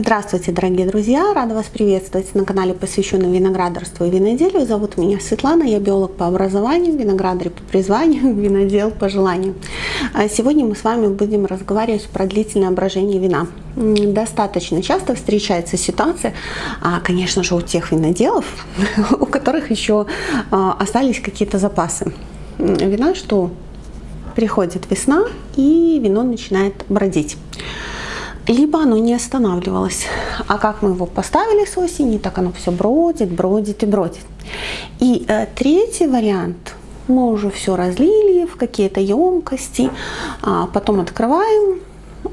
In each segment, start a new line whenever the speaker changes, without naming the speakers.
Здравствуйте, дорогие друзья! Рада вас приветствовать на канале, посвященном виноградарству и виноделию. Зовут меня Светлана, я биолог по образованию, виноградарь по призванию, винодел по желанию. А сегодня мы с вами будем разговаривать про длительное брожение вина. Достаточно часто встречается ситуация, а, конечно же, у тех виноделов, у которых еще а, остались какие-то запасы вина, что приходит весна и вино начинает бродить либо оно не останавливалось. А как мы его поставили с осени, так оно все бродит, бродит и бродит. И э, третий вариант, мы уже все разлили в какие-то емкости, а потом открываем,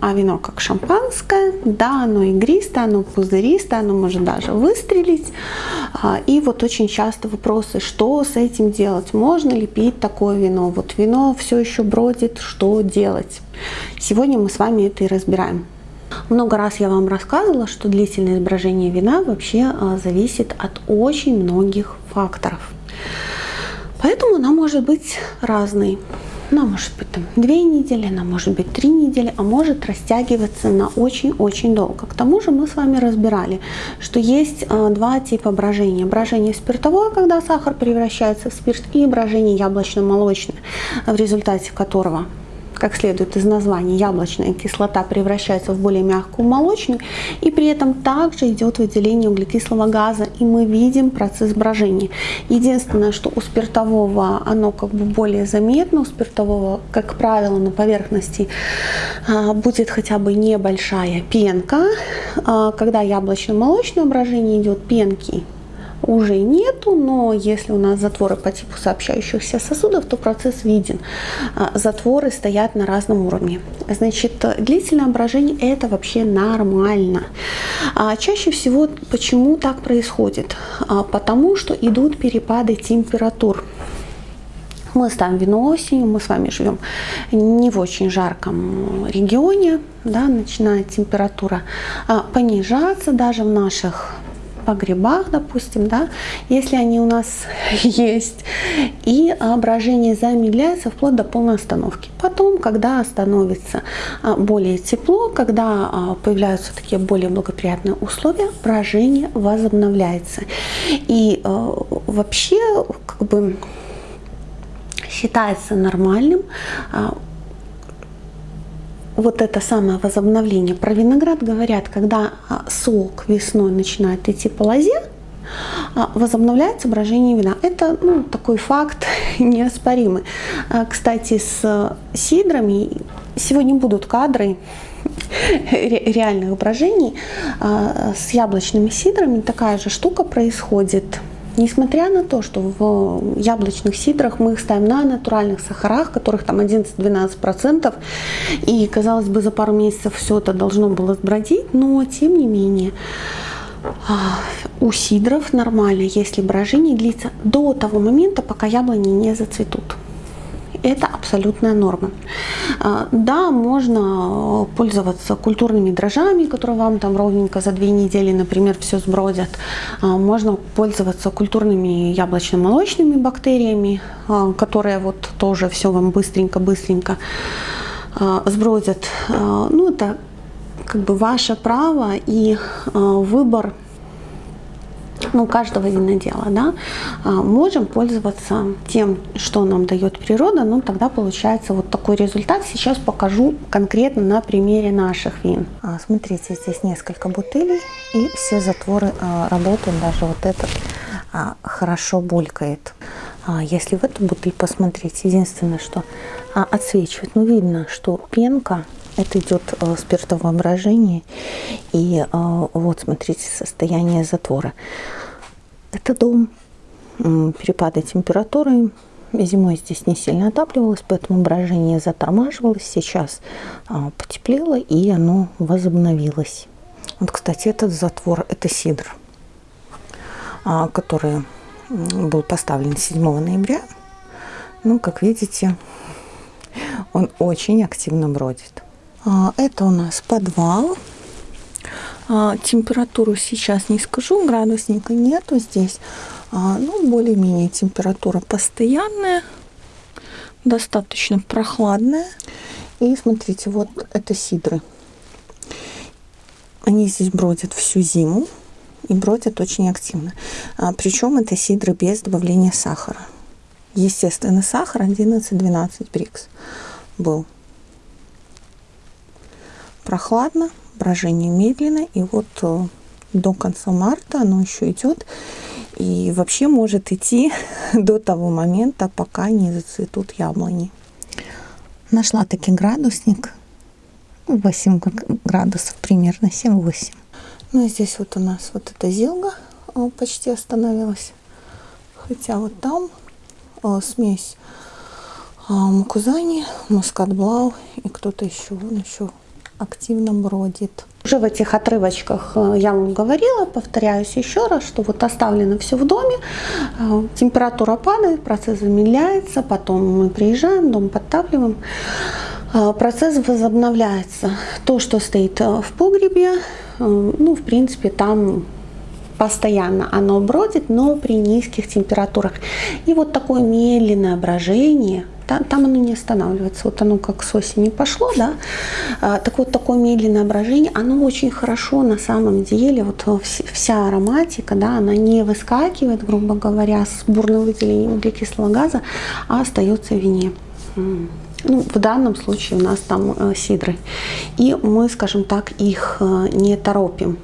а вино как шампанское, да, оно игристое, оно пузыристое, оно может даже выстрелить. А, и вот очень часто вопросы, что с этим делать, можно ли пить такое вино, вот вино все еще бродит, что делать. Сегодня мы с вами это и разбираем. Много раз я вам рассказывала, что длительное брожение вина вообще а, зависит от очень многих факторов. Поэтому она может быть разной. Она может быть там две недели, она может быть три недели, а может растягиваться на очень-очень долго. К тому же мы с вами разбирали, что есть э, два типа брожения. Брожение спиртовое, когда сахар превращается в спирт, и брожение яблочно-молочное, в результате которого как следует из названия, яблочная кислота превращается в более мягкую молочную, и при этом также идет выделение углекислого газа, и мы видим процесс брожения. Единственное, что у спиртового оно как бы более заметно, у спиртового, как правило, на поверхности а, будет хотя бы небольшая пенка. А, когда яблочно-молочное брожение идет, пенки уже нету, но если у нас затворы по типу сообщающихся сосудов, то процесс виден. А, затворы стоят на разном уровне. Значит, длительное брожение это вообще нормально. А чаще всего почему так происходит? А, потому что идут перепады температур мы ставим вино осенью, мы с вами живем не в очень жарком регионе, да, начинает температура понижаться даже в наших погребах, допустим, да, если они у нас есть, и брожение замедляется вплоть до полной остановки. Потом, когда становится а, более тепло, когда а, появляются такие более благоприятные условия, брожение возобновляется. И а, вообще, как бы считается нормальным вот это самое возобновление. Про виноград говорят, когда а, сок весной начинает идти по лозе, а, возобновляется брожение вина. Это ну, такой факт неоспоримый. А, кстати, с сидрами сегодня будут кадры реальных брожений. С яблочными сидрами такая же штука происходит. Несмотря на то, что в яблочных сидрах мы их ставим на натуральных сахарах, которых там 11-12%, и, казалось бы, за пару месяцев все это должно было сбродить, но, тем не менее, а, у сидров нормально, если брожение длится до того момента, пока яблони не зацветут это абсолютная норма. А, да, можно пользоваться культурными дрожжами, которые вам там ровненько за две недели, например, все сбродят. А, можно пользоваться культурными яблочно-молочными бактериями, а, которые вот тоже все вам быстренько-быстренько сбродят. Ну, это как бы ваше право и выбор ну, каждого винодела, да, а, можем пользоваться тем, что нам дает природа, ну, тогда получается вот такой результат. Сейчас покажу конкретно на примере наших вин.
А, смотрите, здесь несколько бутылей, и все затворы а, работают, даже вот этот хорошо булькает. Если в эту бутыль посмотреть, единственное, что отсвечивает, ну, видно, что пенка это идет э, спиртовое брожение. И вот, смотрите, состояние затвора. Это дом, перепады температуры. Зимой здесь не сильно отапливалось, поэтому брожение затормаживалось. Сейчас а, потеплело и оно возобновилось. Вот, кстати, этот затвор, это сидр, а, который был поставлен 7 ноября. Ну, как видите, он очень активно бродит. А, это у нас подвал. А, температуру сейчас не скажу, градусника нету здесь. А, ну, более-менее температура постоянная, достаточно прохладная. И смотрите, вот это сидры. Они здесь бродят всю зиму и бродят очень активно. Причем это сидры без добавления сахара. Естественный сахар 11-12 брикс был. Прохладно, брожение медленно, и вот э, до конца марта оно еще идет. И вообще может идти до того момента, пока не зацветут яблони. Нашла таки градусник. 8 градусов примерно, 7-8. Ну и здесь вот у нас вот эта зилга почти остановилась. Хотя вот там о, смесь о, мукузани, мускат-блау и кто-то еще, вон еще активно бродит. Уже в этих отрывочках э, я вам говорила, повторяюсь еще раз, что вот оставлено все в доме, э, температура падает, процесс замедляется, потом мы приезжаем, дом подтапливаем, э, процесс возобновляется. То, что стоит в погребе, ну, в принципе, там постоянно оно бродит, но при низких температурах. И вот такое медленное брожение, там, оно не останавливается. Вот оно как с осени пошло, да. А, так вот, такое медленное брожение, оно очень хорошо на самом деле, вот вся ароматика, да, она не выскакивает, грубо говоря, с бурным выделением углекислого газа, а остается в вине. Ну, в данном случае у нас там э, сидры. И мы, скажем так, их э, не торопим.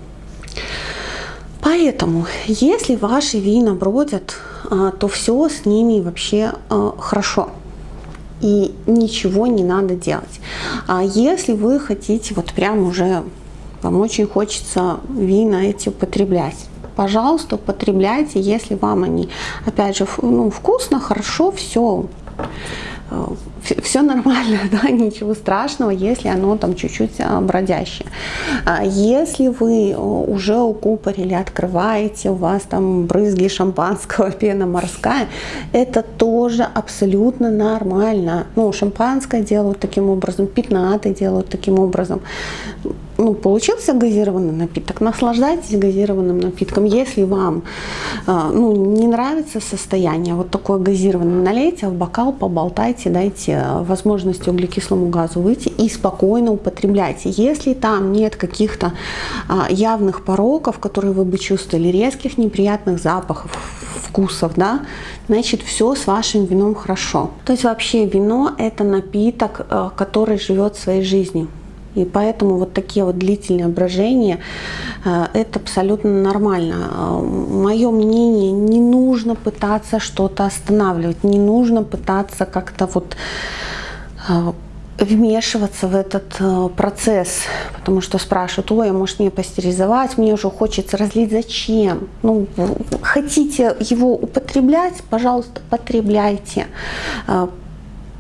Поэтому, если ваши вина бродят, а, то все с ними вообще а, хорошо. И ничего не надо делать. А если вы хотите, вот прям уже, вам очень хочется вина эти употреблять, пожалуйста, употребляйте, если вам они, опять же, ну, вкусно, хорошо, все все нормально, да, ничего страшного, если оно там чуть-чуть а, бродящее. А если вы уже укупорили, открываете, у вас там брызги шампанского, пена морская, это тоже абсолютно нормально. Ну, шампанское делают таким образом, пятнаты делают таким образом ну, получился газированный напиток, наслаждайтесь газированным напитком. Если вам ну, не нравится состояние вот такое газированное, налейте в бокал, поболтайте, дайте э, возможность углекислому газу выйти и спокойно употребляйте. Если там нет каких-то а, явных пороков, которые вы бы чувствовали, резких неприятных запахов, вкусов, да, значит все с вашим вином хорошо. То есть вообще вино это напиток, э, который живет своей жизнью. И поэтому вот такие вот длительные брожения, это абсолютно нормально. Э, Мое мнение, не нужно пытаться что-то останавливать, не нужно пытаться как-то вот э, вмешиваться в этот процесс, потому что спрашивают, ой, а может мне пастеризовать, мне уже хочется разлить, зачем? Ну, хотите его употреблять, пожалуйста, потребляйте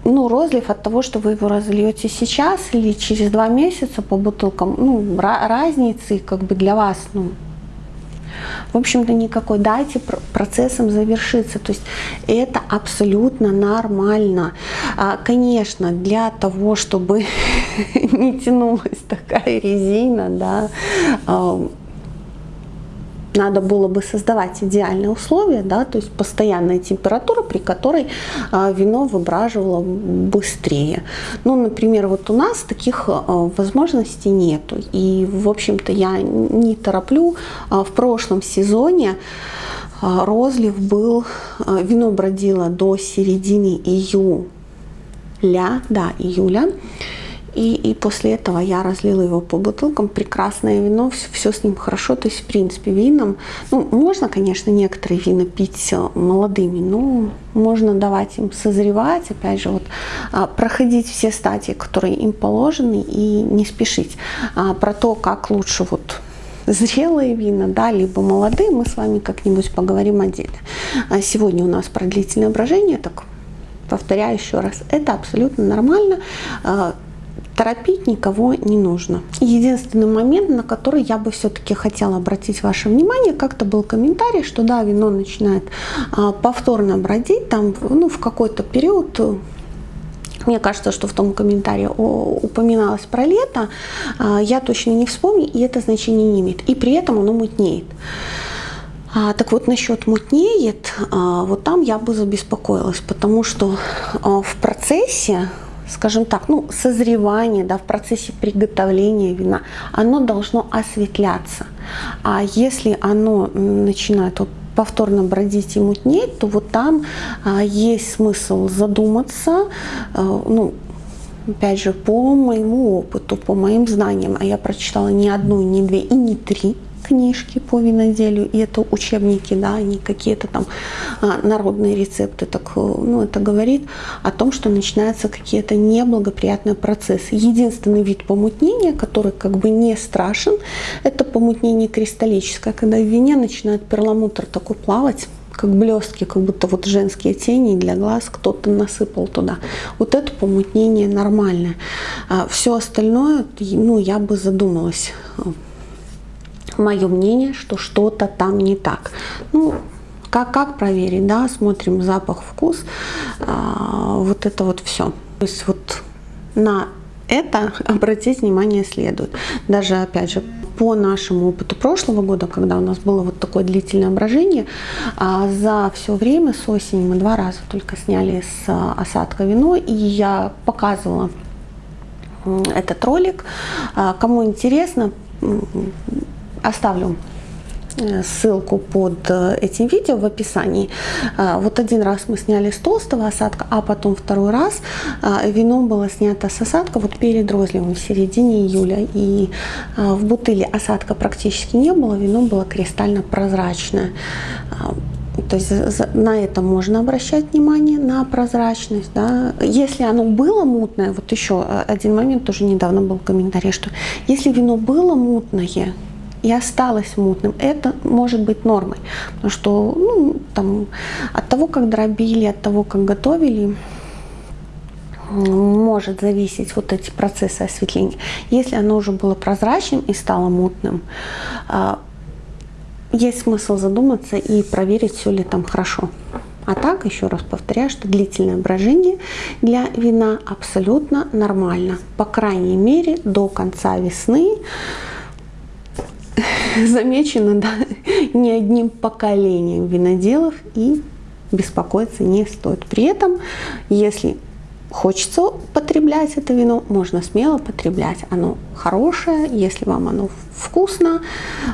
ну, розлив от того, что вы его разольете сейчас или через два месяца по бутылкам, ну, разницы как бы для вас, ну, в общем-то, никакой. Дайте процессом завершиться. То есть это абсолютно нормально. А, конечно, для того, чтобы не тянулась такая резина, да, а, надо было бы создавать идеальные условия, да, то есть постоянная температура, при которой а, вино выбраживало быстрее. Ну, например, вот у нас таких а, возможностей нету. И, в общем-то, я не тороплю. А, в прошлом сезоне розлив был, вино бродило до середины июля, да, июля. И, и после этого я разлила его по бутылкам. Прекрасное вино, все, все с ним хорошо. То есть, в принципе, вином, ну, можно, конечно, некоторые вина пить э, молодыми, но можно давать им созревать, опять же, вот, а, проходить все стадии, которые им положены, и не спешить. А, про то, как лучше вот зрелые вина, да, либо молодые, мы с вами как-нибудь поговорим отдельно. А сегодня у нас про длительное брожение, так повторяю еще раз, это абсолютно нормально торопить никого не нужно. Единственный момент, на который я бы все-таки хотела обратить ваше внимание, как-то был комментарий, что да, вино начинает а, повторно бродить, там, ну, в какой-то период мне кажется, что в том комментарии упоминалось про лето, а, я точно не вспомню, и это значение не имеет. И при этом оно мутнеет. А, так вот, насчет мутнеет, вот там я бы забеспокоилась, потому что в процессе
скажем так, ну, созревания, да, в процессе приготовления вина, оно должно осветляться. А если оно начинает вот повторно бродить и мутнеть, то вот там а, есть смысл задуматься, а, ну, опять же, по моему опыту, по моим знаниям, а я прочитала не одну, не две и не три книжки по виноделию, и это учебники, да, не какие-то там а, народные рецепты, так, ну, это говорит о том, что начинаются какие-то неблагоприятные процессы. Единственный вид помутнения, который как бы не страшен, это помутнение кристаллическое, когда в вине начинает перламутр такой плавать, как блестки, как будто вот женские тени для глаз кто-то насыпал туда. Вот это помутнение нормальное. А все остальное, ну, я бы задумалась мое мнение, что что-то там не так. Ну, как, как проверить, да, смотрим запах, вкус, а, вот это вот все. То есть вот на это обратить внимание следует. Даже, опять же, по нашему опыту прошлого года, когда у нас было вот такое длительное брожение, а, за все время с осени мы два раза только сняли с а, осадка вино, и я показывала этот ролик. Кому интересно, оставлю э, ссылку под э, этим видео в описании. А, вот один раз мы сняли с толстого осадка, а потом второй раз а, вино было снято с осадка вот перед розливом в середине июля. И а, в бутыле осадка практически не было, вино было кристально прозрачное. То есть на это можно обращать внимание, на прозрачность. Да. Если оно было мутное, вот еще один момент, тоже недавно был комментарий, что если вино было мутное, и осталось мутным, это может быть нормой. Потому что ну, там, от того, как дробили, от того, как готовили, может зависеть вот эти процессы осветления. Если оно уже было прозрачным и стало мутным, а, есть смысл задуматься и проверить, все ли там хорошо. А так, еще раз повторяю, что длительное брожение для вина абсолютно нормально. По крайней мере, до конца весны замечено да, не одним поколением виноделов и беспокоиться не стоит. При этом, если хочется потреблять это вино, можно смело потреблять. Оно хорошее, если вам оно вкусно,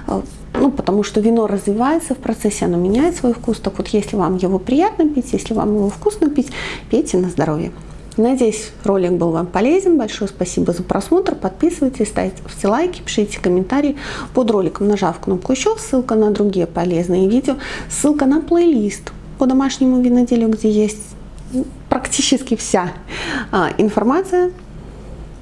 э, ну, потому что вино развивается в процессе, оно меняет свой вкус. Так вот, если вам его приятно пить, если вам его вкусно пить, пейте на здоровье. Надеюсь, ролик был вам полезен. Большое спасибо за просмотр. Подписывайтесь, ставьте лайки, пишите комментарии под роликом, нажав кнопку «Еще». Ссылка на другие полезные видео. Ссылка на плейлист по домашнему виноделию, где есть практически вся а, информация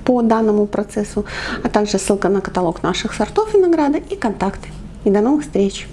по данному процессу, а также ссылка на каталог наших сортов винограда и контакты. И до новых встреч!